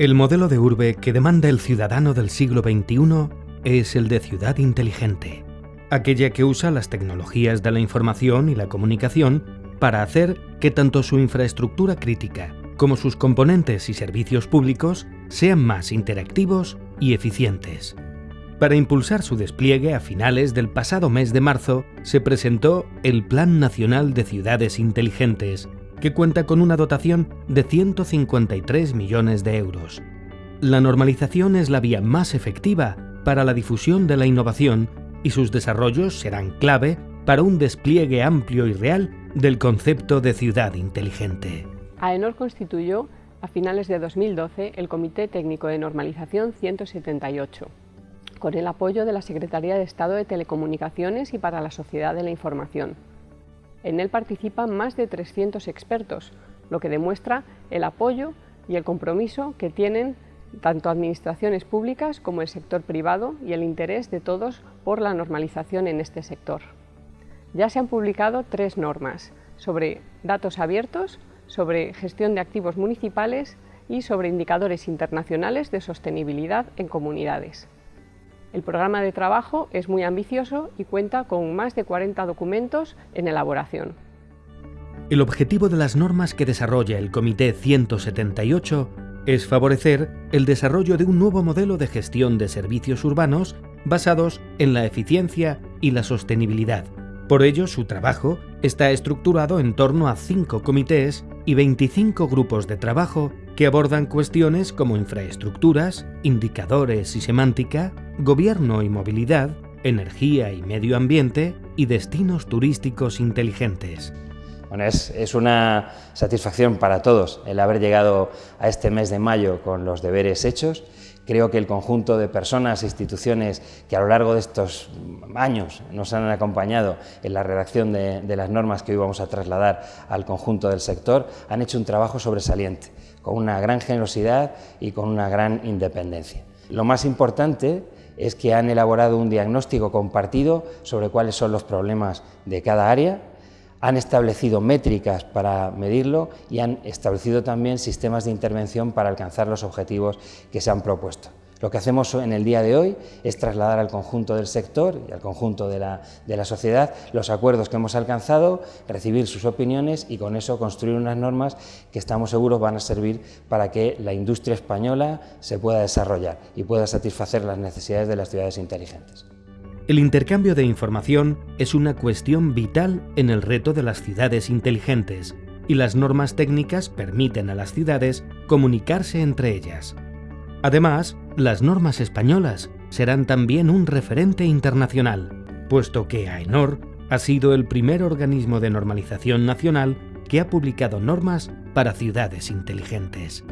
El modelo de urbe que demanda el ciudadano del siglo XXI es el de ciudad inteligente, aquella que usa las tecnologías de la información y la comunicación para hacer que tanto su infraestructura crítica como sus componentes y servicios públicos sean más interactivos y eficientes. Para impulsar su despliegue a finales del pasado mes de marzo se presentó el Plan Nacional de Ciudades Inteligentes, que cuenta con una dotación de 153 millones de euros. La normalización es la vía más efectiva para la difusión de la innovación y sus desarrollos serán clave para un despliegue amplio y real del concepto de ciudad inteligente. AENOR constituyó a finales de 2012 el Comité Técnico de Normalización 178, con el apoyo de la Secretaría de Estado de Telecomunicaciones y para la Sociedad de la Información. En él participan más de 300 expertos, lo que demuestra el apoyo y el compromiso que tienen tanto administraciones públicas como el sector privado y el interés de todos por la normalización en este sector. Ya se han publicado tres normas sobre datos abiertos, sobre gestión de activos municipales y sobre indicadores internacionales de sostenibilidad en comunidades. El programa de trabajo es muy ambicioso y cuenta con más de 40 documentos en elaboración. El objetivo de las normas que desarrolla el Comité 178 es favorecer el desarrollo de un nuevo modelo de gestión de servicios urbanos basados en la eficiencia y la sostenibilidad. Por ello, su trabajo está estructurado en torno a cinco comités y 25 grupos de trabajo que abordan cuestiones como infraestructuras, indicadores y semántica, gobierno y movilidad, energía y medio ambiente y destinos turísticos inteligentes. Es, una satisfacción para todos el haber llegado a este mes de mayo con los deberes hechos. Creo que el conjunto de personas e instituciones que a lo largo de estos años nos han acompañado en la redacción de, de las normas que hoy vamos a trasladar al conjunto del sector han hecho un trabajo sobresaliente, con una gran generosidad y con una gran independencia. Lo más importante es que han elaborado un diagnóstico compartido sobre cuáles son los problemas de cada área, han establecido métricas para medirlo y han establecido también sistemas de intervención para alcanzar los objetivos que se han propuesto. Lo que hacemos en el día de hoy es trasladar al conjunto del sector y al conjunto de la, de la, sociedad los acuerdos que hemos alcanzado, recibir sus opiniones y con eso construir unas normas que estamos seguros van a servir para que la industria española se pueda desarrollar y pueda satisfacer las necesidades de las ciudades inteligentes. El intercambio de información es una cuestión vital en el reto de las ciudades inteligentes y las normas técnicas permiten a las ciudades comunicarse entre ellas. Además, las normas españolas serán también un referente internacional, puesto que AENOR ha sido el primer organismo de normalización nacional que ha publicado normas para ciudades inteligentes.